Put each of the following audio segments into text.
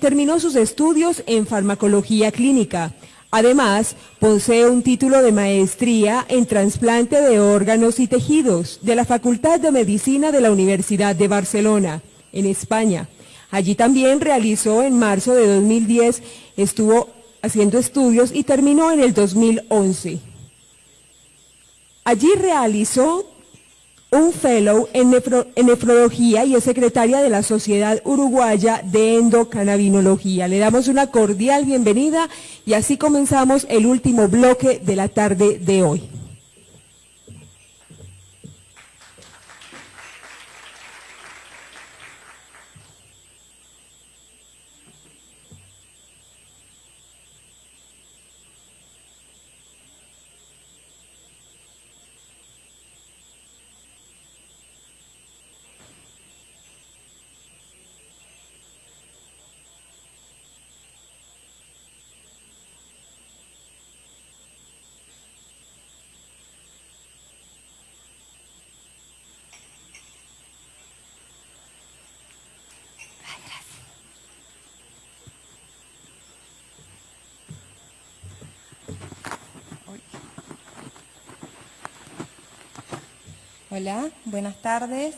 terminó sus estudios en farmacología clínica. Además, posee un título de maestría en trasplante de órganos y tejidos de la Facultad de Medicina de la Universidad de Barcelona, en España. Allí también realizó en marzo de 2010, estuvo haciendo estudios y terminó en el 2011. Allí realizó un fellow en, nefrología y es secretaria de la Sociedad Uruguaya de Endocannabinología. Le damos una cordial bienvenida y así comenzamos el último bloque de la tarde de hoy. Hola, buenas tardes.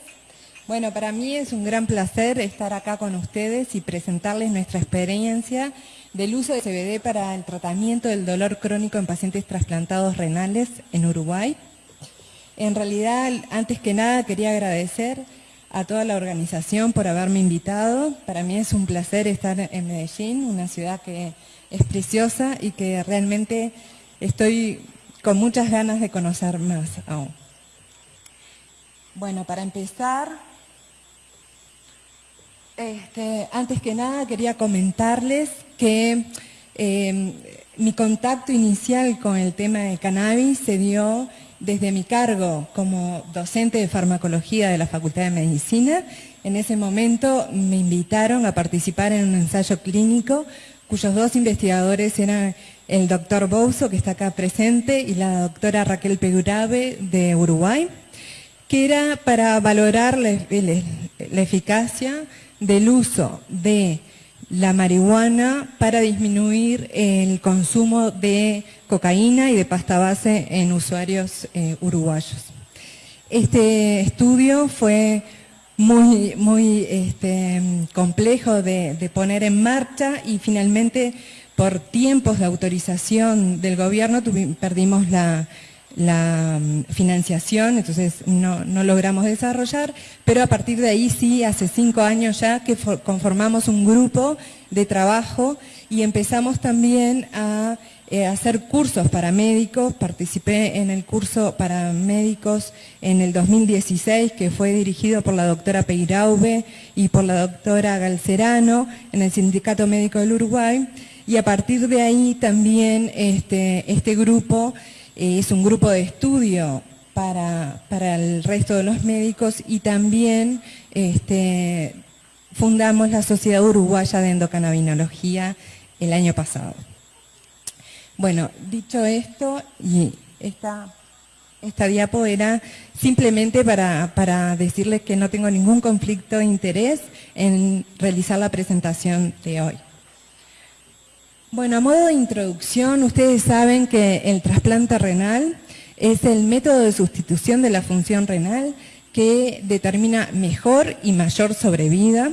Bueno, para mí es un gran placer estar acá con ustedes y presentarles nuestra experiencia del uso de CBD para el tratamiento del dolor crónico en pacientes trasplantados renales en Uruguay. En realidad, antes que nada, quería agradecer a toda la organización por haberme invitado. Para mí es un placer estar en Medellín, una ciudad que es preciosa y que realmente estoy con muchas ganas de conocer más aún. Bueno, para empezar, este, antes que nada quería comentarles que em, mi contacto inicial con el tema de cannabis se dio desde mi cargo como docente de farmacología de la Facultad de Medicina. En ese momento me invitaron a participar en un ensayo clínico cuyos dos investigadores eran el doctor Bouso, que está acá presente, y la doctora Raquel Pegurabe de Uruguay que era para valorar la, eficacia del uso de la marihuana para disminuir el consumo de cocaína y de pasta base en usuarios eh, uruguayos. Este estudio fue muy, muy este, complejo de, de, poner en marcha y finalmente por tiempos de autorización del gobierno perdimos la, la mm, financiación, entonces no, logramos desarrollar, pero a partir de ahí sí, hace cinco años ya que conformamos un grupo de trabajo y empezamos también a eh, hacer cursos para médicos, participé en el curso para médicos en el 2016 que fue dirigido por la doctora Peiraube y por la doctora Galcerano en el Sindicato Médico del Uruguay. Y a partir de ahí también este, este grupo es un grupo de estudio para, el resto de los médicos y también este, fundamos la Sociedad Uruguaya de Endocannabinología el año pasado. Bueno, dicho esto, y esta, esta diapo era simplemente para, para decirles que no tengo ningún conflicto de interés en realizar la presentación de hoy. Bueno, a modo de introducción, ustedes saben que el trasplante renal es el método de sustitución de la función renal que determina mejor y mayor sobrevida,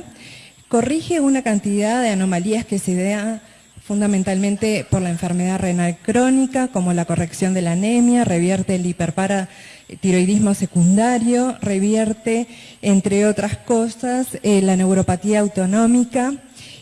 corrige una cantidad de anomalías que se da fundamentalmente por la enfermedad renal crónica, como la corrección de la anemia, revierte el hiperparatiroidismo secundario, revierte, entre otras cosas, eh, la neuropatía autonómica,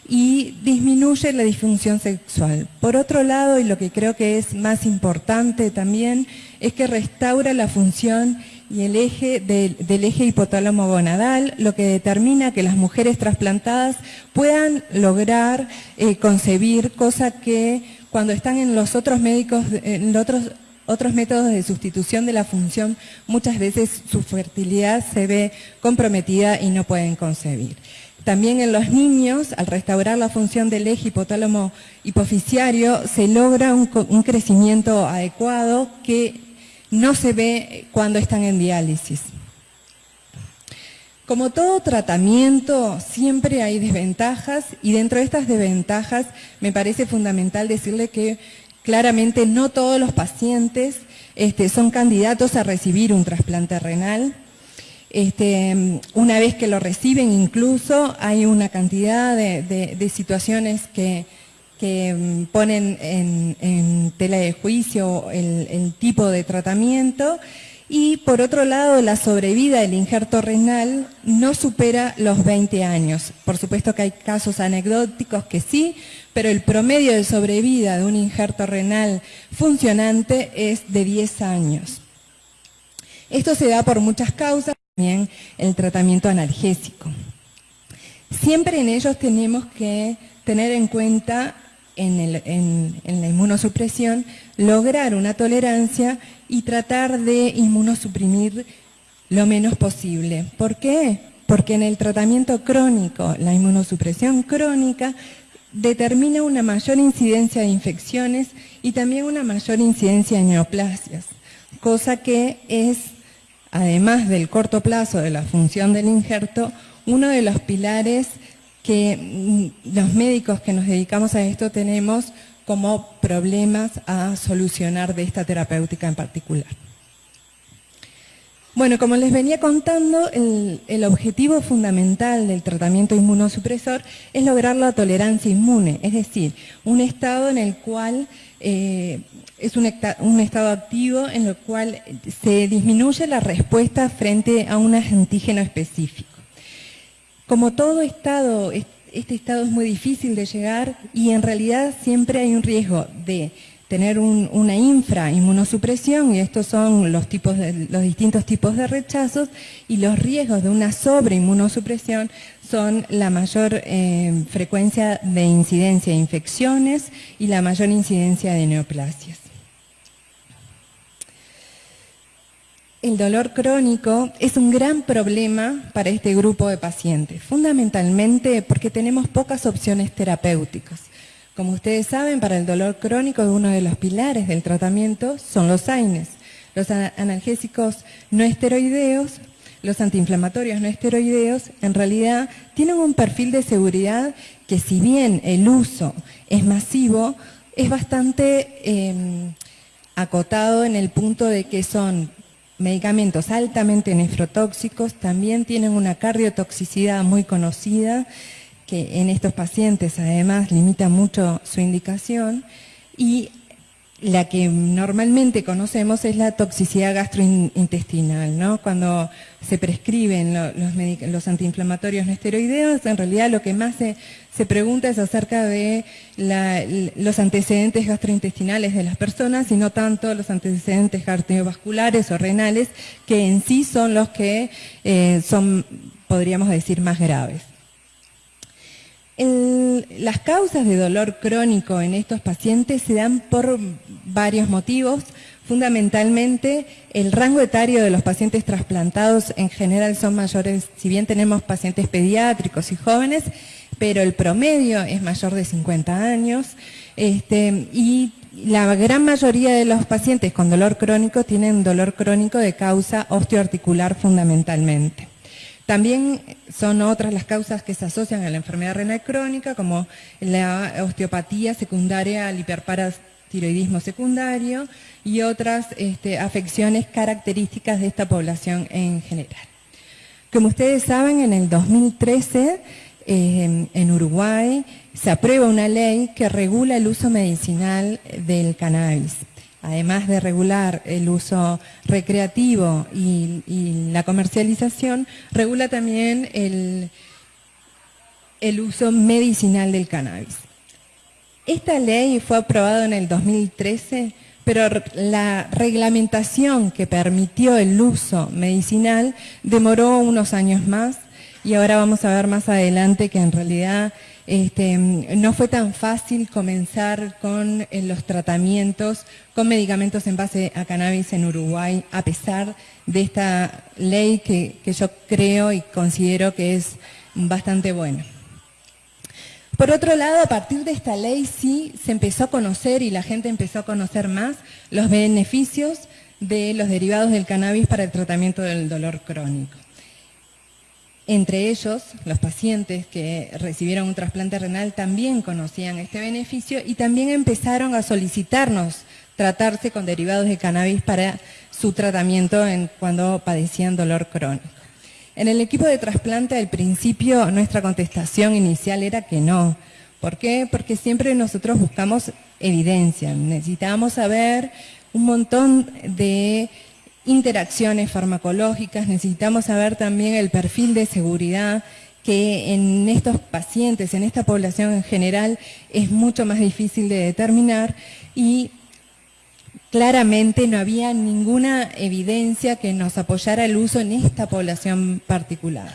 y disminuye la disfunción sexual. Por otro lado, y lo que creo que es más importante también, es que restaura la función y el eje del, eje hipotálamo gonadal, lo que determina que las mujeres trasplantadas puedan lograr eh, concebir, cosa que cuando están en los otros médicos, en otros otros métodos de sustitución de la función, muchas veces su fertilidad se ve comprometida y no pueden concebir. También en los niños, al restaurar la función del eje hipotálamo hipoficiario, se logra un, crecimiento adecuado que no se ve cuando están en diálisis. Como todo tratamiento, siempre hay desventajas y dentro de estas desventajas me parece fundamental decirle que claramente no todos los pacientes este, son candidatos a recibir un trasplante renal. Este, una vez que lo reciben incluso hay una cantidad de, situaciones que, mm, ponen en, tela de juicio el tipo de tratamiento y por otro lado, la sobrevida del injerto renal no supera los 20 años. Por supuesto que hay casos anecdóticos que sí, pero el promedio de sobrevida de un injerto renal funcionante es de 10 años. Esto se da por muchas causas, también el tratamiento analgésico. Siempre en ellos tenemos que tener en cuenta en, la inmunosupresión, lograr una tolerancia y tratar de inmunosuprimir lo menos posible. ¿Por qué? Porque en el tratamiento crónico, la inmunosupresión crónica determina una mayor incidencia de infecciones y también una mayor incidencia de neoplasias, cosa que es, además del corto plazo de la función del injerto, uno de los pilares que mm, los médicos que nos dedicamos a esto tenemos como problemas a solucionar de esta terapéutica en particular. Bueno, como les venía contando, el, objetivo fundamental del tratamiento inmunosupresor es lograr la tolerancia inmune, es decir, un estado en el cual eh, es un, un, estado activo en el cual se disminuye la respuesta frente a un antígeno específico. Como todo estado, este estado es muy difícil de llegar y en realidad siempre hay un riesgo de tener una infrainmunosupresión y estos son los, distintos tipos de rechazos y los riesgos de una sobreinmunosupresión son la mayor eh, frecuencia de incidencia de infecciones y la mayor incidencia de neoplasias. El dolor crónico es un gran problema para este grupo de pacientes, fundamentalmente porque tenemos pocas opciones terapéuticas. Como ustedes saben, para el dolor crónico uno de los pilares del tratamiento son los AINES, los analgésicos no esteroideos, los antiinflamatorios no esteroideos, en realidad tienen un perfil de seguridad que si bien el uso es masivo, es bastante em, acotado en el punto de que son medicamentos altamente nefrotóxicos también tienen una cardiotoxicidad muy conocida, en estos pacientes además limita mucho su indicación, y la que normalmente conocemos es la toxicidad gastrointestinal, ¿no? Cuando se prescriben los, antiinflamatorios no esteroideos, en realidad lo que más se, pregunta es acerca de los antecedentes gastrointestinales de las personas y no tanto los antecedentes cardiovasculares o renales, que en sí son los que eh, son, podríamos decir, más graves las causas de dolor crónico en estos pacientes se dan por varios motivos. Fundamentalmente, el rango etario de los pacientes trasplantados en general son mayores, si bien tenemos pacientes pediátricos y jóvenes, pero el promedio es mayor de 50 años este, y la gran mayoría de los pacientes con dolor crónico tienen dolor crónico de causa osteoarticular fundamentalmente. También son otras las causas que se asocian a la enfermedad renal crónica, como la osteopatía secundaria al hiperparatiroidismo secundario y otras este, afecciones características de esta población en general. Como ustedes saben, en el 2013 eh, en Uruguay se aprueba una ley que regula el uso medicinal del cannabis además de regular el uso recreativo y, la comercialización, regula también el, uso medicinal del cannabis. Esta ley fue aprobada en el 2013, pero la reglamentación que permitió el uso medicinal demoró unos años más y ahora vamos a ver más adelante que en realidad este, no fue tan fácil comenzar con eh, los tratamientos con medicamentos en base a cannabis en Uruguay, a pesar de esta ley que, que yo creo y considero que es bastante buena. Por otro lado, a partir de esta ley sí se empezó a conocer y la gente empezó a conocer más los beneficios de los derivados del cannabis para el tratamiento del dolor crónico. Entre ellos, los pacientes que recibieron un trasplante renal también conocían este beneficio y también empezaron a solicitarnos tratarse con derivados de cannabis para su tratamiento en cuando padecían dolor crónico. En el equipo de trasplante, al principio, nuestra contestación inicial era que no. ¿Por qué? Porque siempre nosotros buscamos evidencia. Necesitábamos saber un montón de interacciones farmacológicas, necesitamos saber también el perfil de seguridad que en estos pacientes, en esta población en general, es mucho más difícil de determinar y claramente no había ninguna evidencia que nos apoyara el uso en esta población particular.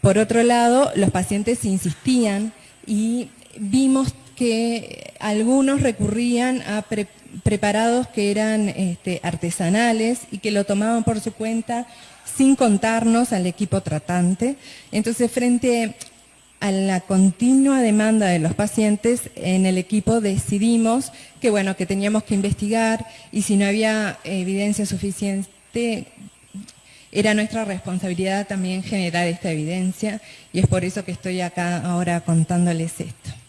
Por otro lado, los pacientes insistían y vimos que algunos recurrían a preparados que eran este, artesanales y que lo tomaban por su cuenta sin contarnos al equipo tratante. Entonces, frente a la continua demanda de los pacientes, en el equipo decidimos que, bueno, que teníamos que investigar y si no había evidencia suficiente, era nuestra responsabilidad también generar esta evidencia y es por eso que estoy acá ahora contándoles esto.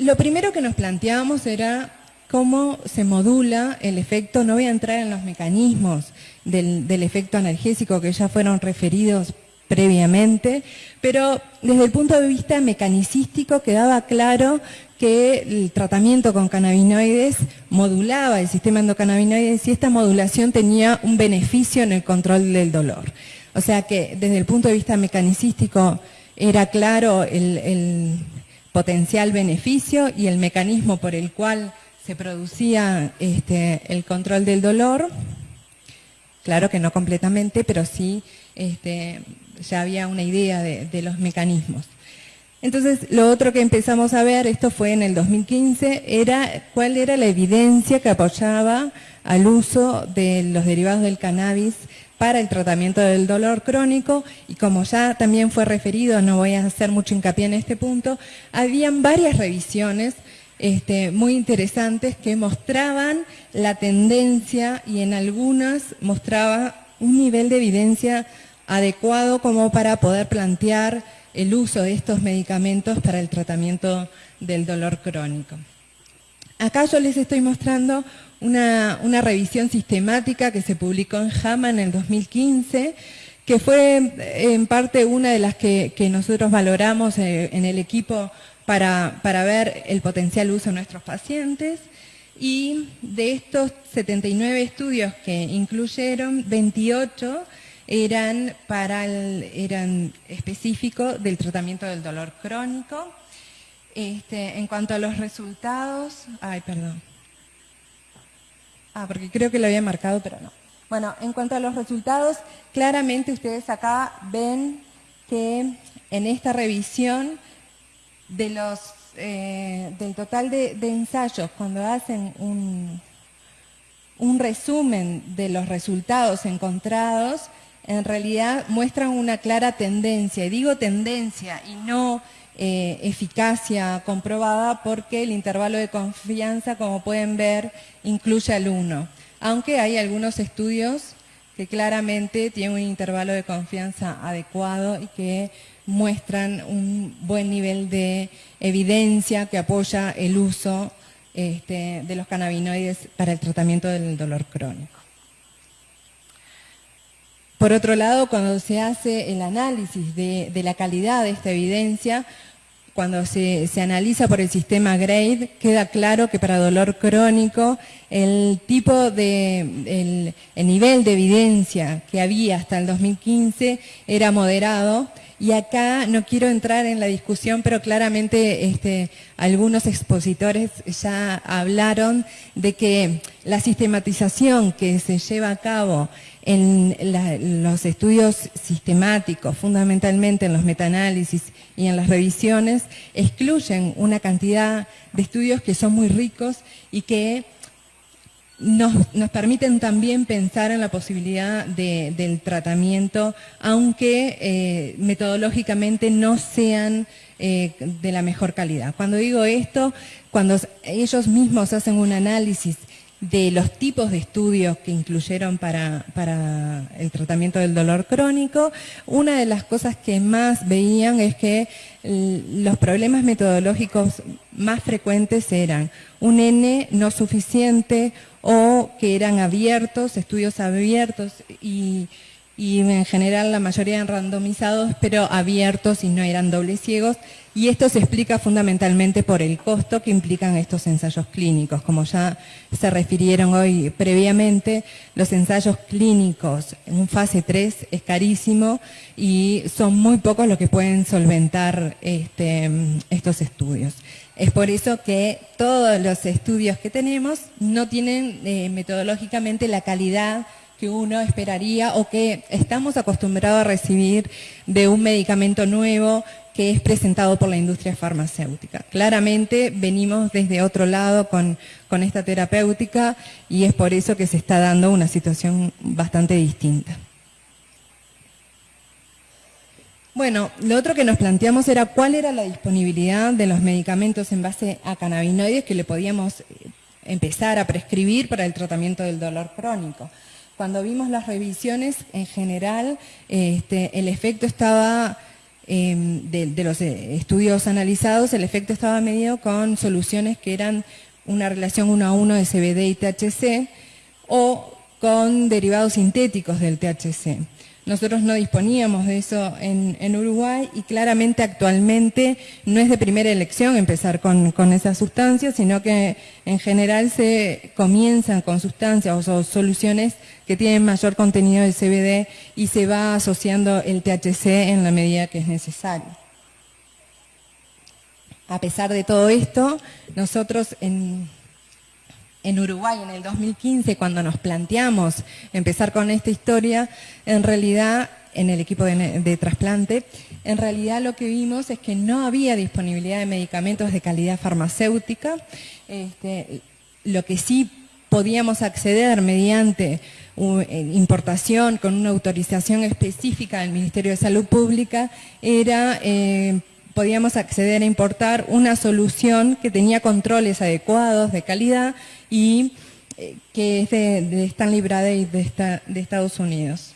Lo primero que nos planteábamos era cómo se modula el efecto, no voy a entrar en los mecanismos del, efecto analgésico que ya fueron referidos previamente, pero desde el punto de vista mecanicístico quedaba claro que el tratamiento con cannabinoides modulaba el sistema endocannabinoides y esta modulación tenía un beneficio en el control del dolor. O sea que desde el punto de vista mecanicístico era claro el potencial beneficio y el mecanismo por el cual se producía este, el control del dolor. Claro que no completamente, pero sí este, ya había una idea de, los mecanismos. Entonces, lo otro que empezamos a ver, esto fue en el 2015, era cuál era la evidencia que apoyaba al uso de los derivados del cannabis para el tratamiento del dolor crónico y como ya también fue referido, no voy a hacer mucho hincapié en este punto, habían varias revisiones este, muy interesantes que mostraban la tendencia y en algunas mostraba un nivel de evidencia adecuado como para poder plantear el uso de estos medicamentos para el tratamiento del dolor crónico. Acá yo les estoy mostrando una, revisión sistemática que se publicó en JAMA en el 2015, que fue en parte una de las que, nosotros valoramos eh, en el equipo para, para, ver el potencial uso de nuestros pacientes. Y de estos 79 estudios que incluyeron, 28 eran, para eran específicos del tratamiento del dolor crónico. Este, en cuanto a los resultados, ay, perdón. Ah, porque creo que lo había marcado, pero no. Bueno, en cuanto a los resultados, claramente ustedes acá ven que en esta revisión eh, del total de, ensayos, cuando hacen un resumen de los resultados encontrados, en realidad muestran una clara tendencia. Y digo tendencia y no eh, eficacia comprobada porque el intervalo de confianza, como pueden ver, incluye al 1. Aunque hay algunos estudios que claramente tienen un intervalo de confianza adecuado y que muestran un buen nivel de evidencia que apoya el uso este, de los cannabinoides para el tratamiento del dolor crónico. Por otro lado, cuando se hace el análisis de, la calidad de esta evidencia, cuando se, analiza por el sistema GRADE, queda claro que para dolor crónico el tipo de, el, nivel de evidencia que había hasta el 2015 era moderado. Y acá no quiero entrar en la discusión, pero claramente este, algunos expositores ya hablaron de que la sistematización que se lleva a cabo en los estudios sistemáticos, fundamentalmente en los metaanálisis y en las revisiones, excluyen una cantidad de estudios que son muy ricos y que nos, permiten también pensar en la posibilidad del tratamiento, aunque eh, metodológicamente no sean eh, de la mejor calidad. Cuando digo esto, cuando ellos mismos hacen un análisis de los tipos de estudios que incluyeron para, para, el tratamiento del dolor crónico, una de las cosas que más veían es que los problemas metodológicos más frecuentes eran un N no suficiente o que eran abiertos, estudios abiertos y y en general la mayoría eran randomizados, pero abiertos y no eran dobles ciegos. Y esto se explica fundamentalmente por el costo que implican estos ensayos clínicos. Como ya se refirieron hoy previamente, los ensayos clínicos en fase 3 es carísimo y son muy pocos los que pueden solventar este, estos estudios. Es por eso que todos los estudios que tenemos no tienen eh, metodológicamente la calidad que uno esperaría o que estamos acostumbrados a recibir de un medicamento nuevo que es presentado por la industria farmacéutica. Claramente venimos desde otro lado con, con esta terapéutica y es por eso que se está dando una situación bastante distinta. Bueno, lo otro que nos planteamos era cuál era la disponibilidad de los medicamentos en base a cannabinoides que le podíamos empezar a prescribir para el tratamiento del dolor crónico. Cuando vimos las revisiones, en general, este, el efecto estaba, em, de, los eh, estudios analizados, el efecto estaba medido con soluciones que eran una relación uno a uno de CBD y THC o con derivados sintéticos del THC. Nosotros no disponíamos de eso en, Uruguay y claramente actualmente no es de primera elección empezar con, esas sustancias, sino que en general se comienzan con sustancias o soluciones que tienen mayor contenido de CBD y se va asociando el THC en la medida que es necesario. A pesar de todo esto, nosotros en, en Uruguay en el 2015, cuando nos planteamos empezar con esta historia, en realidad, en el equipo de, trasplante, en realidad lo que vimos es que no había disponibilidad de medicamentos de calidad farmacéutica. Este, lo que sí podíamos acceder mediante eh, importación con una autorización específica del Ministerio de Salud Pública era eh, podíamos acceder a importar una solución que tenía controles adecuados de calidad y eh, que es de, Stanley Bradley de, de Estados Unidos.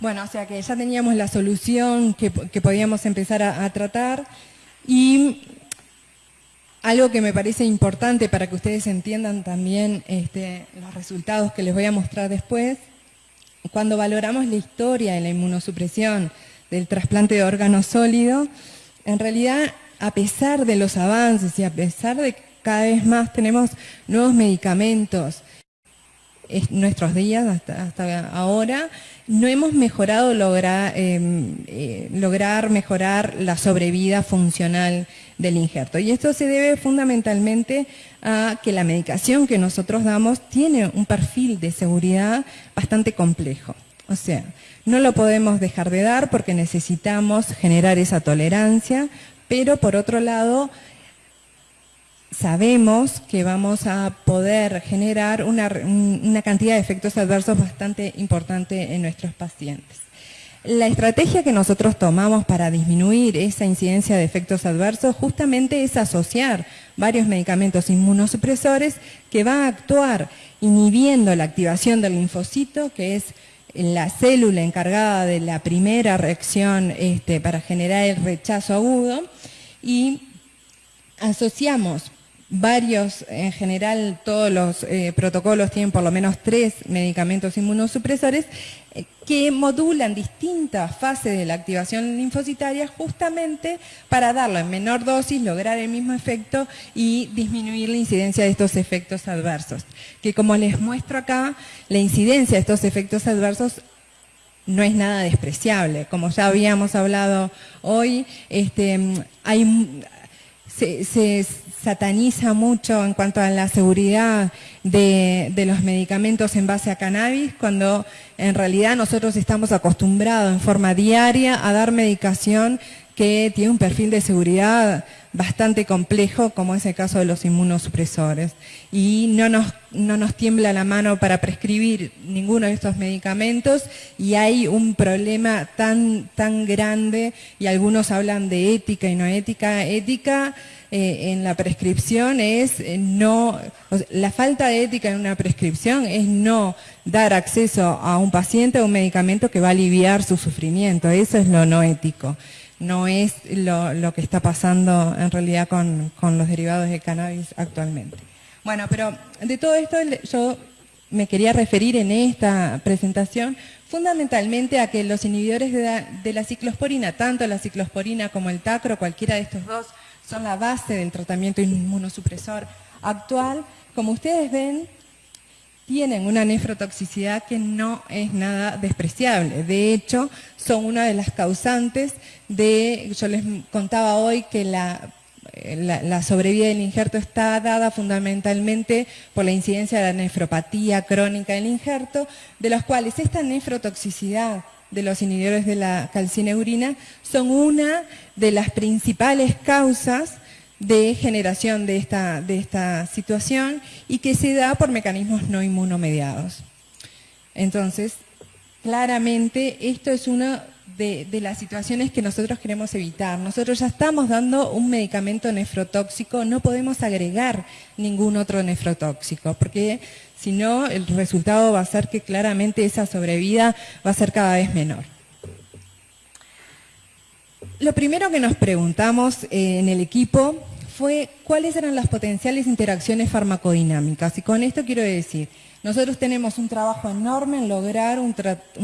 Bueno, o sea que ya teníamos la solución que, podíamos empezar a, tratar y algo que me parece importante para que ustedes entiendan también este, los resultados que les voy a mostrar después, cuando valoramos la historia de la inmunosupresión del trasplante de órgano sólido, en realidad, a pesar de los avances y a pesar de que cada vez más tenemos nuevos medicamentos, en nuestros días hasta, ahora, no hemos mejorado lograr, em, eh, lograr mejorar la sobrevida funcional del injerto. Y esto se debe fundamentalmente a que la medicación que nosotros damos tiene un perfil de seguridad bastante complejo. O sea, no lo podemos dejar de dar porque necesitamos generar esa tolerancia, pero por otro lado, sabemos que vamos a poder generar una, cantidad de efectos adversos bastante importante en nuestros pacientes. La estrategia que nosotros tomamos para disminuir esa incidencia de efectos adversos justamente es asociar varios medicamentos inmunosupresores que van a actuar inhibiendo la activación del linfocito, que es la célula encargada de la primera reacción este, para generar el rechazo agudo y asociamos varios, en general todos los eh, protocolos tienen por lo menos tres medicamentos inmunosupresores eh, que modulan distintas fases de la activación linfocitaria justamente para darlo en menor dosis, lograr el mismo efecto y disminuir la incidencia de estos efectos adversos. Que como les muestro acá, la incidencia de estos efectos adversos no es nada despreciable. Como ya habíamos hablado hoy, este, hay, se, sataniza mucho en cuanto a la seguridad de, los medicamentos en base a cannabis, cuando en realidad nosotros estamos acostumbrados en forma diaria a dar medicación que tiene un perfil de seguridad bastante complejo, como es el caso de los inmunosupresores. Y no nos, no nos tiembla la mano para prescribir ninguno de estos medicamentos y hay un problema tan, tan grande, y algunos hablan de ética y no ética. Ética eh, en la prescripción es eh, no, la falta de ética en una prescripción es no dar acceso a un paciente a un medicamento que va a aliviar su sufrimiento. Eso es lo no ético no es lo, que está pasando en realidad con, los derivados de cannabis actualmente. Bueno, pero de todo esto yo me quería referir en esta presentación fundamentalmente a que los inhibidores de la, ciclosporina, tanto la ciclosporina como el tacro, cualquiera de estos dos, son la base del tratamiento inmunosupresor actual. Como ustedes ven, tienen una nefrotoxicidad que no es nada despreciable. De hecho, son una de las causantes de, yo les contaba hoy que la, la, sobrevida del injerto está dada fundamentalmente por la incidencia de la nefropatía crónica del injerto, de los cuales esta nefrotoxicidad de los inhibidores de la calcineurina son una de las principales causas de generación de esta, de esta situación y que se da por mecanismos no inmunomediados. Entonces, claramente esto es una de, las situaciones que nosotros queremos evitar. Nosotros ya estamos dando un medicamento nefrotóxico, no podemos agregar ningún otro nefrotóxico, porque si no el resultado va a ser que claramente esa sobrevida va a ser cada vez menor. Lo primero que nos preguntamos eh, en el equipo fue cuáles eran las potenciales interacciones farmacodinámicas. Y con esto quiero decir, nosotros tenemos un trabajo enorme en lograr un,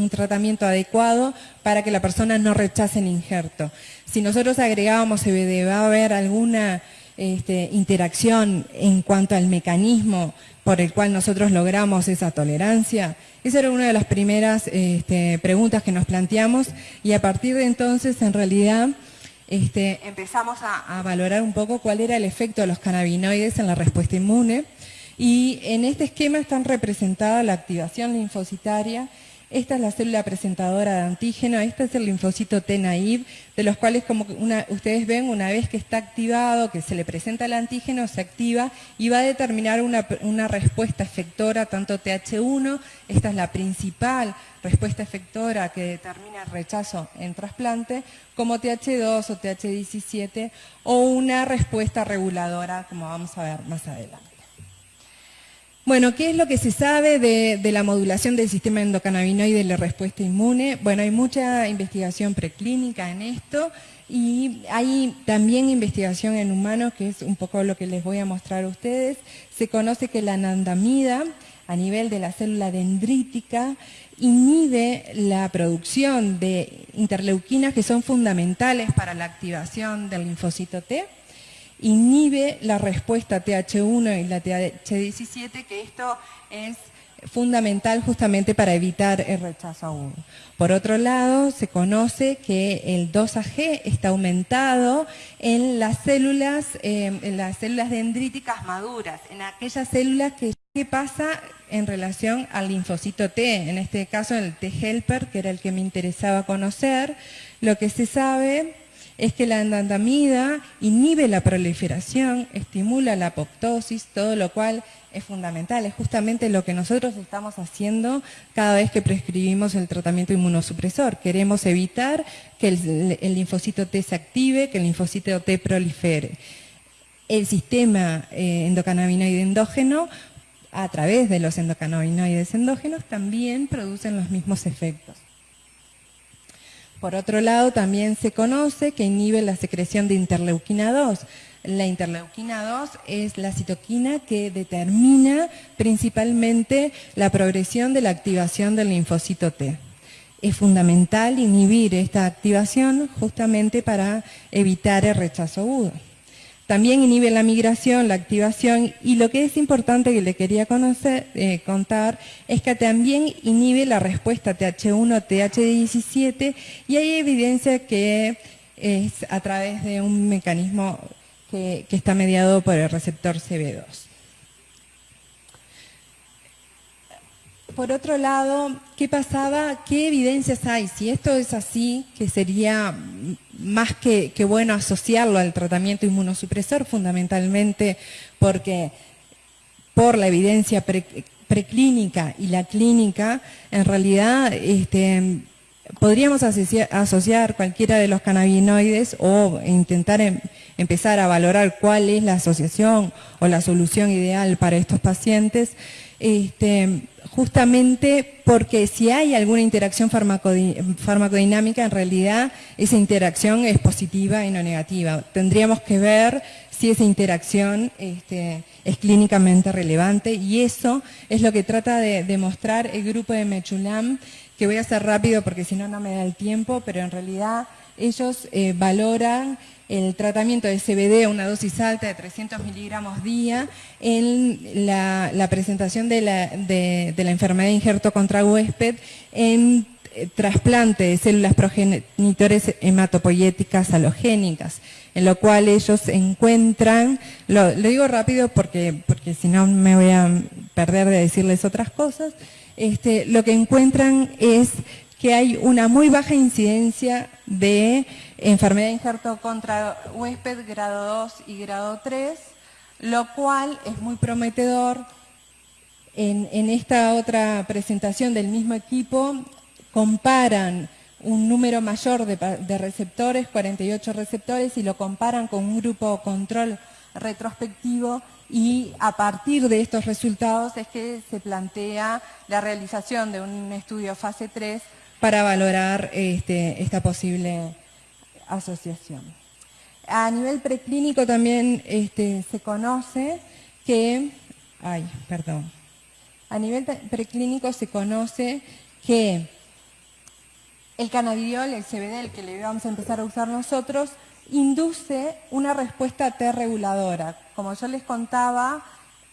tratamiento adecuado para que la persona no rechace el injerto. Si nosotros agregábamos CBD, ¿va a haber alguna este, interacción en cuanto al mecanismo por el cual nosotros logramos esa tolerancia? Esa era una de las primeras este, preguntas que nos planteamos y a partir de entonces, en realidad, este, empezamos a, valorar un poco cuál era el efecto de los cannabinoides en la respuesta inmune y en este esquema están representadas la activación linfocitaria esta es la célula presentadora de antígeno, este es el linfocito T naive, de los cuales como ustedes ven, una vez que está activado, que se le presenta el antígeno, se activa y va a determinar una, una respuesta efectora, tanto TH1, esta es la principal respuesta efectora que determina el rechazo en trasplante, como TH2 o TH17, o una respuesta reguladora, como vamos a ver más adelante. Bueno, ¿qué es lo que se sabe de, la modulación del sistema endocannabinoide de la respuesta inmune? Bueno, hay mucha investigación preclínica en esto y hay también investigación en humanos, que es un poco lo que les voy a mostrar a ustedes. Se conoce que la anandamida, a nivel de la célula dendrítica, inhibe la producción de interleuquinas que son fundamentales para la activación del linfocito T inhibe la respuesta TH1 y la TH17, que esto es fundamental justamente para evitar el rechazo agudo. Por otro lado, se conoce que el 2AG está aumentado en las células, eh, en las células dendríticas maduras, en aquellas células que ¿Qué pasa en relación al linfocito T? En este caso el T helper, que era el que me interesaba conocer. Lo que se sabe es que la andandamida inhibe la proliferación, estimula la apoptosis, todo lo cual es fundamental, es justamente lo que nosotros estamos haciendo cada vez que prescribimos el tratamiento inmunosupresor. Queremos evitar que el, linfocito T se active, que el linfocito T prolifere. El sistema eh, endocannabinoide endógeno, a través de los endocannabinoides endógenos, también producen los mismos efectos. Por otro lado, también se conoce que inhibe la secreción de interleuquina 2. La interleuquina 2 es la citoquina que determina principalmente la progresión de la activación del linfocito T. Es fundamental inhibir esta activación justamente para evitar el rechazo agudo. También inhibe la migración, la activación y lo que es importante que le quería eh, contar es que también inhibe la respuesta TH1, TH17 y hay evidencia que es a través de un mecanismo que, que está mediado por el receptor CB2. Por otro lado, ¿qué pasaba? ¿Qué evidencias hay? Si esto es así, que sería más que, bueno asociarlo al tratamiento inmunosupresor, fundamentalmente porque por la evidencia preclínica y la clínica, en realidad este, podríamos asociar, cualquiera de los cannabinoides o intentar em, empezar a valorar cuál es la asociación o la solución ideal para estos pacientes, este, justamente porque si hay alguna interacción farmacodinámica, en realidad esa interacción es positiva y no negativa. Tendríamos que ver si esa interacción este, es clínicamente relevante y eso es lo que trata de demostrar el grupo de Mechulam que voy a hacer rápido porque si no, no me da el tiempo, pero en realidad ellos eh, valoran el tratamiento de CBD a una dosis alta de 300 miligramos día en la, presentación de la, enfermedad de injerto contra huésped en eh, trasplante de células progenitores hematopoyéticas halogénicas, en lo cual ellos encuentran, lo, lo digo rápido porque, porque si no me voy a perder de decirles otras cosas, este, lo que encuentran es que hay una muy baja incidencia de enfermedad de injerto contra huésped grado 2 y grado 3, lo cual es muy prometedor. En, esta otra presentación del mismo equipo comparan un número mayor de, de receptores, 48 receptores, y lo comparan con un grupo control retrospectivo y a partir de estos resultados es que se plantea la realización de un estudio fase 3 para valorar este, esta posible asociación. A nivel preclínico también este, se conoce que, ay, perdón, a nivel preclínico se conoce que el cannabidiol, el CBD, el que le vamos a empezar a usar nosotros, induce una respuesta T reguladora. Como yo les contaba,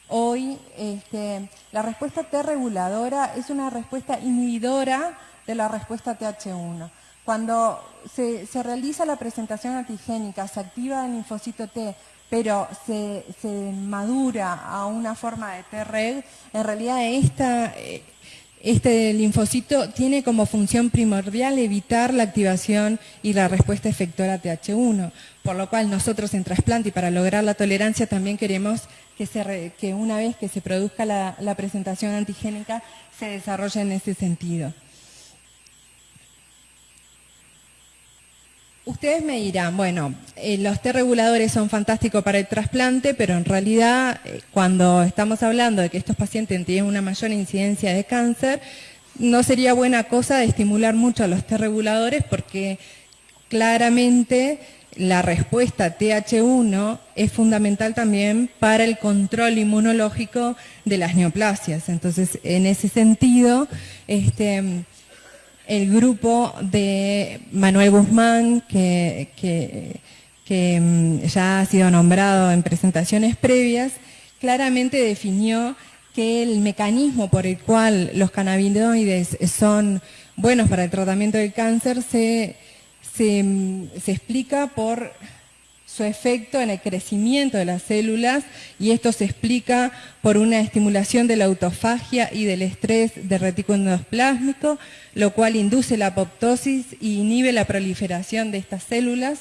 hoy este, la respuesta T reguladora es una respuesta inhibidora de la respuesta TH1. Cuando se, realiza la presentación antigénica, se activa el linfocito T, pero se, madura a una forma de T-reg, en realidad esta, este linfocito tiene como función primordial evitar la activación y la respuesta efectora TH1, por lo cual nosotros en trasplante y para lograr la tolerancia también queremos que, una vez que se produzca la, la presentación antigénica se desarrolle en ese sentido. Ustedes me dirán, bueno, eh, los T reguladores son fantásticos para el trasplante, pero en realidad eh, cuando estamos hablando de que estos pacientes tienen una mayor incidencia de cáncer, no sería buena cosa estimular mucho a los T reguladores porque claramente la respuesta TH1 es fundamental también para el control inmunológico de las neoplasias. Entonces, en ese sentido, este, el grupo de Manuel Guzmán, que, mm, ya ha sido nombrado en presentaciones previas, claramente definió que el mecanismo por el cual los cannabinoides son buenos para el tratamiento del cáncer se, mm, se explica por su efecto en el crecimiento de las células y esto se explica por una estimulación de la autofagia y del estrés del retículo endoplásmico, lo cual induce la apoptosis y inhibe la proliferación de estas células.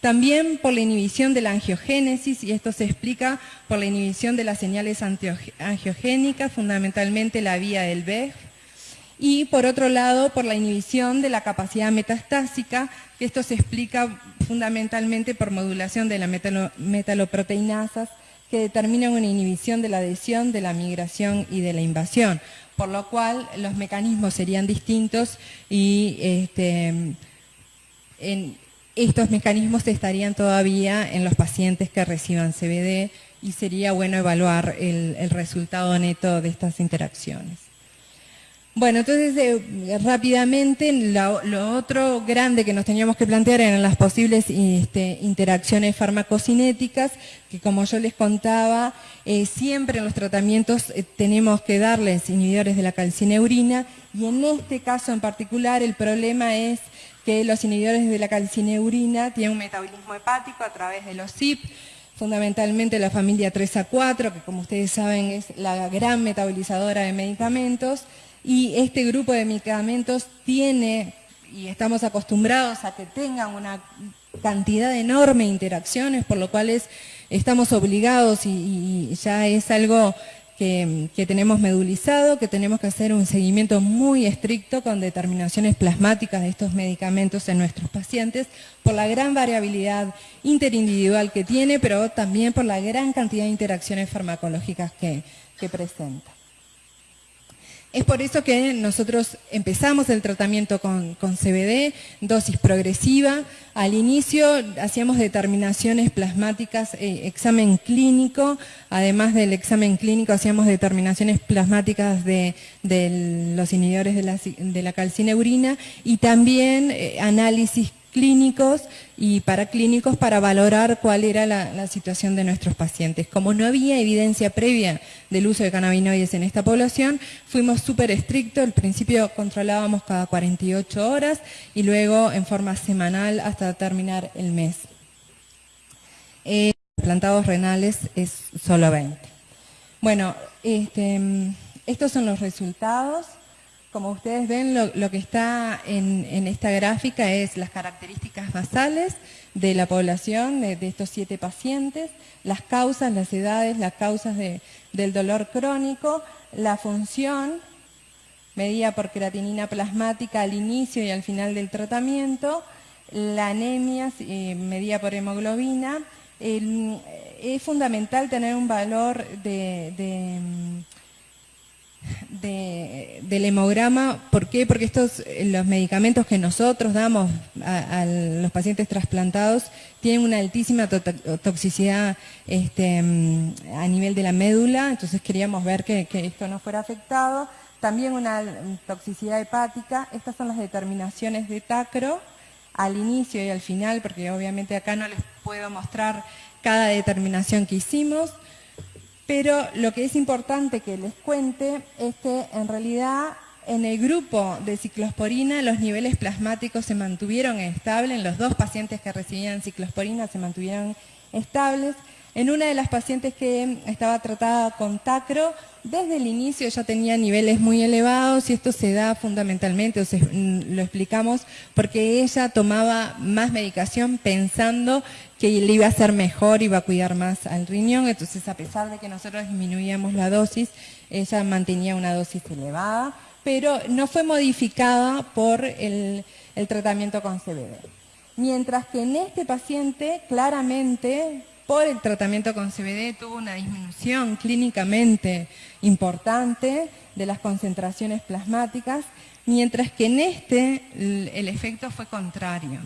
También por la inhibición de la angiogénesis, y esto se explica por la inhibición de las señales angiogénicas, fundamentalmente la vía del BEF. Y por otro lado, por la inhibición de la capacidad metastásica, que esto se explica fundamentalmente por modulación de las metaloproteinasas, que determinan una inhibición de la adhesión, de la migración y de la invasión por lo cual los mecanismos serían distintos y este, estos mecanismos estarían todavía en los pacientes que reciban CBD y sería bueno evaluar el resultado neto de estas interacciones. Bueno, entonces eh, rápidamente lo, otro grande que nos teníamos que plantear eran las posibles este, interacciones farmacocinéticas, que como yo les contaba, eh, siempre en los tratamientos eh, tenemos que darles inhibidores de la calcineurina y en este caso en particular el problema es que los inhibidores de la calcineurina tienen un metabolismo hepático a través de los CIP, fundamentalmente la familia 3A4, que como ustedes saben es la gran metabolizadora de medicamentos, y este grupo de medicamentos tiene, y estamos acostumbrados a que tengan una cantidad enorme de interacciones, por lo cual estamos obligados y ya es algo que, tenemos medulizado, que tenemos que hacer un seguimiento muy estricto con determinaciones plasmáticas de estos medicamentos en nuestros pacientes por la gran variabilidad interindividual que tiene, pero también por la gran cantidad de interacciones farmacológicas que presenta. Es por eso que nosotros empezamos el tratamiento con, CBD, dosis progresiva. Al inicio hacíamos determinaciones plasmáticas, eh, examen clínico. Además del examen clínico hacíamos determinaciones plasmáticas de, los inhibidores de la, de la calcineurina y también eh, análisis clínicos y paraclínicos para valorar cuál era la, situación de nuestros pacientes. Como no había evidencia previa del uso de cannabinoides en esta población, fuimos súper estrictos. Al principio controlábamos cada 48 horas y luego en forma semanal hasta terminar el mes. Eh, plantados renales es solo 20. Bueno, este, estos son los resultados. Como ustedes ven, lo, que está en, esta gráfica es las características basales de la población, de, estos siete pacientes, las causas, las edades, las causas del dolor crónico, la función medida por creatinina plasmática al inicio y al final del tratamiento, la anemia eh, medida por hemoglobina. es fundamental tener un valor de del hemograma, ¿por qué? Porque estos, eh, los medicamentos que nosotros damos a, los pacientes trasplantados tienen una altísima toxicidad este, mm, a nivel de la médula, entonces queríamos ver que, esto no fuera afectado. También una toxicidad hepática, estas son las determinaciones de tacro al inicio y al final, porque obviamente acá no les puedo mostrar cada determinación que hicimos. Pero lo que es importante que les cuente es que en realidad en el grupo de ciclosporina los niveles plasmáticos se mantuvieron estables, en los dos pacientes que recibían ciclosporina se mantuvieron estables. En una de las pacientes que estaba tratada con tacro, desde el inicio ya tenía niveles muy elevados y esto se da fundamentalmente, mm, lo explicamos, porque ella tomaba más medicación pensando que le iba a hacer mejor, iba a cuidar más al riñón, entonces a pesar de que nosotros disminuíamos la dosis, ella mantenía una dosis elevada, pero no fue modificada por el, el tratamiento con CBD. Mientras que en este paciente claramente por el tratamiento con CBD tuvo una disminución clínicamente importante de las concentraciones plasmáticas, mientras que en este el efecto fue contrario.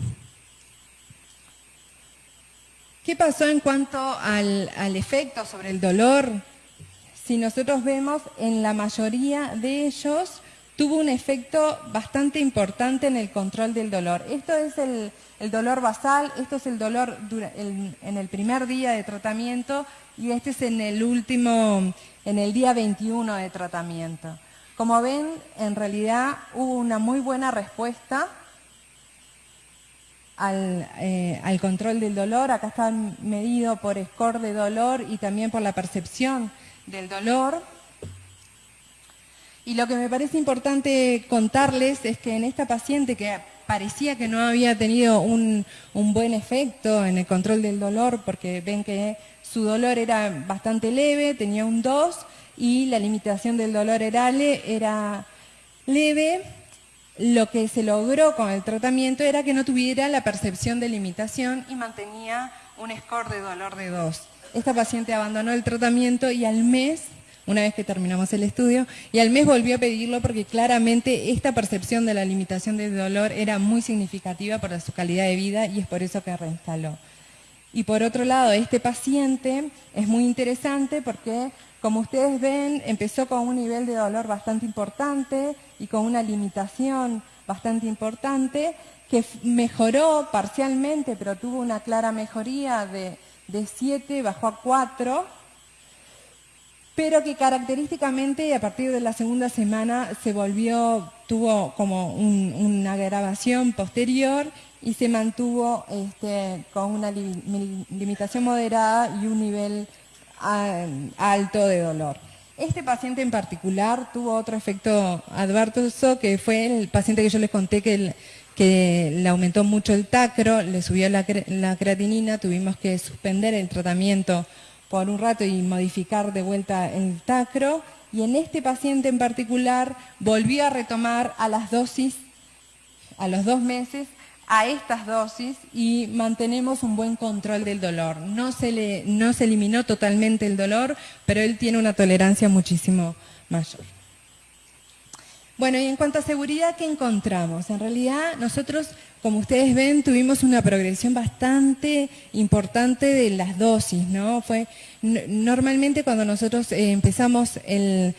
¿Qué pasó en cuanto al, efecto sobre el dolor? Si nosotros vemos, en la mayoría de ellos tuvo un efecto bastante importante en el control del dolor. Esto es el, dolor basal, esto es el dolor en el primer día de tratamiento y este es en el último, en el día 21 de tratamiento. Como ven, en realidad hubo una muy buena respuesta al, eh, al control del dolor. Acá está medido por score de dolor y también por la percepción del dolor. Y lo que me parece importante contarles es que en esta paciente que parecía que no había tenido un, buen efecto en el control del dolor, porque ven que su dolor era bastante leve, tenía un 2, y la limitación del dolor era, era leve, lo que se logró con el tratamiento era que no tuviera la percepción de limitación y mantenía un score de dolor de 2. Esta paciente abandonó el tratamiento y al mes una vez que terminamos el estudio, y al mes volvió a pedirlo porque claramente esta percepción de la limitación del dolor era muy significativa para su calidad de vida y es por eso que reinstaló. Y por otro lado, este paciente es muy interesante porque, como ustedes ven, empezó con un nivel de dolor bastante importante y con una limitación bastante importante, que mejoró parcialmente, pero tuvo una clara mejoría de, de 7, bajó a 4, pero que característicamente a partir de la segunda semana se volvió, tuvo como una grabación posterior y se mantuvo este, con una limitación moderada y un nivel alto de dolor. Este paciente en particular tuvo otro efecto adverso, que fue el paciente que yo les conté que, le aumentó mucho el tacro, le subió la creatinina, tuvimos que suspender el tratamiento por un rato y modificar de vuelta el tacro. Y en este paciente en particular volvió a retomar a las dosis, a los dos meses, a estas dosis y mantenemos un buen control del dolor. No se, le, no se eliminó totalmente el dolor, pero él tiene una tolerancia muchísimo mayor. Bueno, y en cuanto a seguridad, ¿qué encontramos? En realidad, nosotros, como ustedes ven, tuvimos una progresión bastante importante de las dosis, ¿no? Fue, normalmente cuando nosotros eh, empezamos el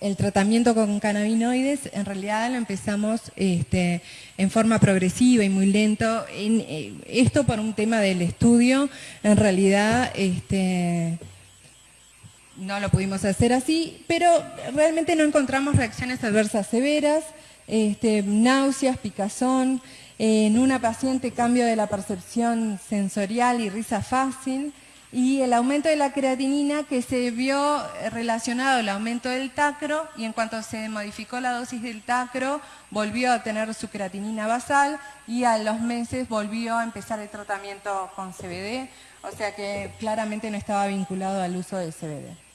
el tratamiento con cannabinoides en realidad lo empezamos este, en forma progresiva y muy lento. Eh, esto por un tema del estudio, en realidad este, no lo pudimos hacer así, pero realmente no encontramos reacciones adversas severas, este, náuseas, picazón, en una paciente cambio de la percepción sensorial y risa fácil, y el aumento de la creatinina que se vio relacionado al aumento del tacro y en cuanto se modificó la dosis del tacro volvió a tener su creatinina basal y a los meses volvió a empezar el tratamiento con CBD, o sea que claramente no estaba vinculado al uso del CBD.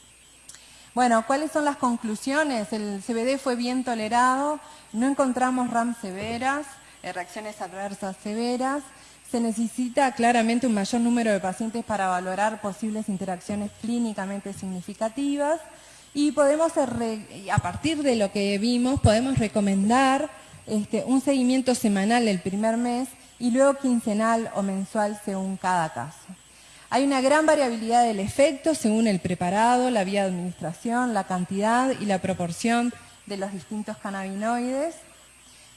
Bueno, ¿cuáles son las conclusiones? El CBD fue bien tolerado, no encontramos RAM severas, eh, reacciones adversas severas, se necesita claramente un mayor número de pacientes para valorar posibles interacciones clínicamente significativas y podemos, a partir de lo que vimos, podemos recomendar este, un seguimiento semanal el primer mes y luego quincenal o mensual según cada caso. Hay una gran variabilidad del efecto según el preparado, la vía de administración, la cantidad y la proporción de los distintos cannabinoides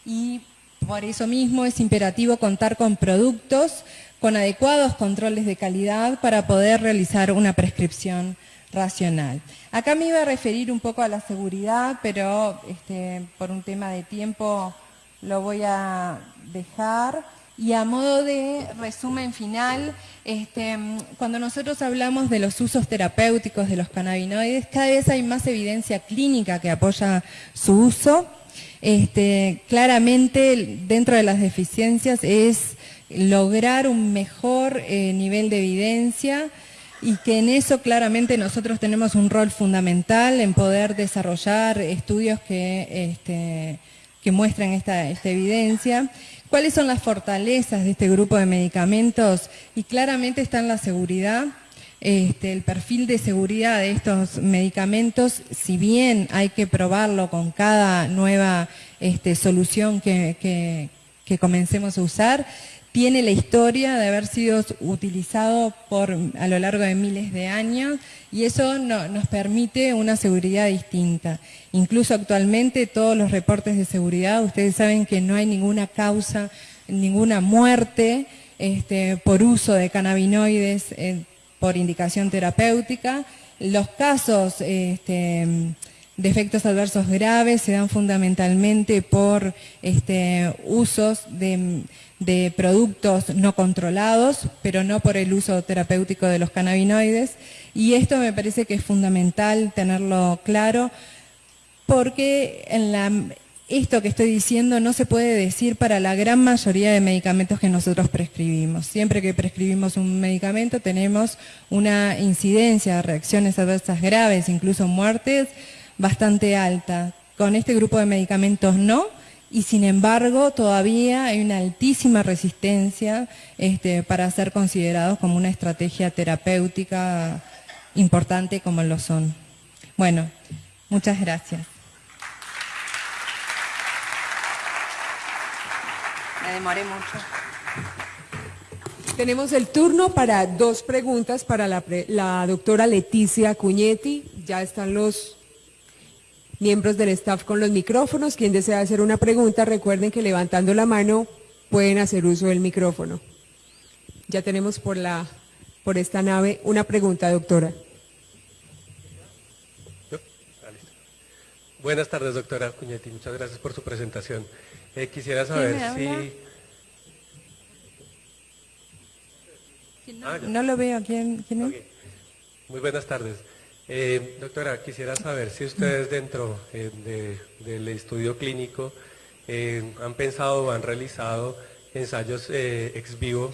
y por eso mismo es imperativo contar con productos con adecuados controles de calidad para poder realizar una prescripción racional. Acá me iba a referir un poco a la seguridad, pero este, por un tema de tiempo lo voy a dejar. Y a modo de resumen final, este, cuando nosotros hablamos de los usos terapéuticos de los cannabinoides, cada vez hay más evidencia clínica que apoya su uso. Este, claramente dentro de las deficiencias es lograr un mejor eh, nivel de evidencia y que en eso claramente nosotros tenemos un rol fundamental en poder desarrollar estudios que, este, esta evidencia. ¿Cuáles son las fortalezas de este grupo de medicamentos? Y claramente está en la seguridad, este, el perfil de seguridad de estos medicamentos, si bien hay que probarlo con cada nueva este, solución que, comencemos a usar, tiene la historia de haber sido utilizado a lo largo de miles de años y eso nos permite una seguridad distinta. Incluso actualmente todos los reportes de seguridad, ustedes saben que no hay ninguna causa, ninguna muerte este, por uso de cannabinoides por indicación terapéutica. Los casos este, de efectos adversos graves se dan fundamentalmente por este, usos de, productos no controlados, pero no por el uso terapéutico de los cannabinoides. Y esto me parece que es fundamental tenerlo claro, porque esto que estoy diciendo no se puede decir para la gran mayoría de medicamentos que nosotros prescribimos. Siempre que prescribimos un medicamento tenemos una incidencia de reacciones adversas graves, incluso muertes, bastante alta. Con este grupo de medicamentos no, y sin embargo todavía hay una altísima resistencia este, para ser considerados como una estrategia terapéutica importante como lo son. Bueno, muchas gracias. me demoré mucho. Tenemos el turno para dos preguntas para la, doctora Leticia Cuñetti. Ya están los miembros del staff con los micrófonos. Quien desea hacer una pregunta, recuerden que levantando la mano pueden hacer uso del micrófono. Ya tenemos por, la, por esta nave una pregunta, doctora. Buenas tardes, doctora Cuñetti. Muchas gracias por su presentación. Eh, quisiera saber si... No, ah, lo veo. ¿Quién, quién es? Muy buenas tardes. Eh, doctora, quisiera saber si ustedes dentro eh, de- del estudio clínico eh, han pensado o han realizado ensayos ex vivo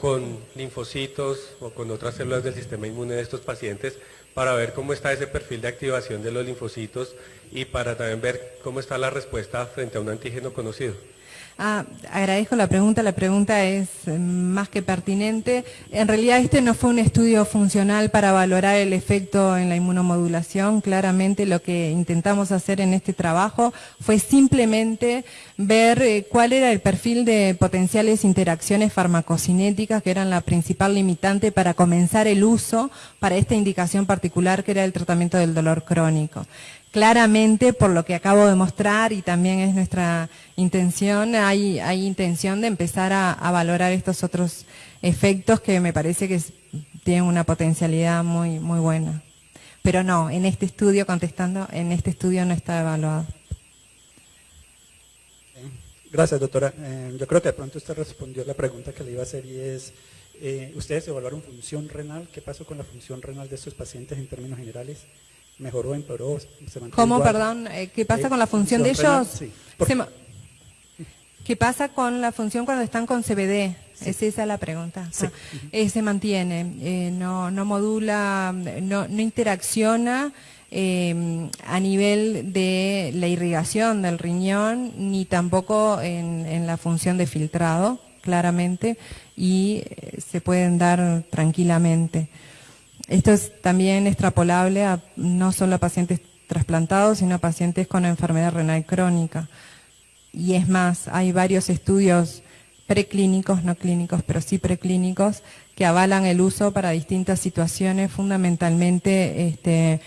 con linfocitos o con otras células del sistema inmune de estos pacientes para ver cómo está ese perfil de activación de los linfocitos y para también ver cómo está la respuesta frente a un antígeno conocido. Ah, agradezco la pregunta, la pregunta es eh, más que pertinente. En realidad este no fue un estudio funcional para valorar el efecto en la inmunomodulación. Claramente lo que intentamos hacer en este trabajo fue simplemente ver eh, cuál era el perfil de potenciales interacciones farmacocinéticas que eran la principal limitante para comenzar el uso para esta indicación particular que era el tratamiento del dolor crónico. Claramente, por lo que acabo de mostrar y también es nuestra intención, hay, intención de empezar a, valorar estos otros efectos que me parece que tienen una potencialidad muy, muy buena. Pero no, en este estudio, contestando, en este estudio no está evaluado. Gracias, doctora. Eh, yo creo que de pronto usted respondió la pregunta que le iba a hacer y es, eh, ¿ustedes evaluaron función renal? ¿Qué pasó con la función renal de estos pacientes en términos generales? ¿Mejoró, empeoró? ¿Se mantuvo ¿Cómo, igual? perdón? eh, ¿Qué pasa Eh, con la función de ellos? sí. ¿Qué pasa con la función cuando están con CBD? Es esa la pregunta. Sí. Ah, eh, se mantiene, eh, no, no modula, no, no interacciona eh, a nivel de la irrigación del riñón, ni tampoco en, en la función de filtrado, claramente, y se pueden dar tranquilamente. Esto es también extrapolable a no solo a pacientes trasplantados, sino a pacientes con enfermedad renal crónica. Y es más, hay varios estudios preclínicos, no clínicos, pero sí preclínicos, que avalan el uso para distintas situaciones, fundamentalmente este,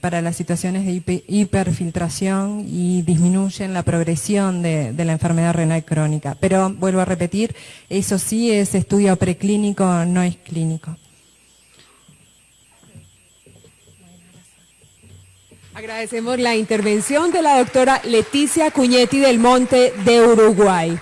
para, las situaciones de hipe- hiperfiltración y disminuyen la progresión de la enfermedad renal crónica. Pero vuelvo a repetir, eso sí es estudio preclínico, no es clínico. Agradecemos la intervención de la doctora Leticia Cuñetti del Monte de Uruguay.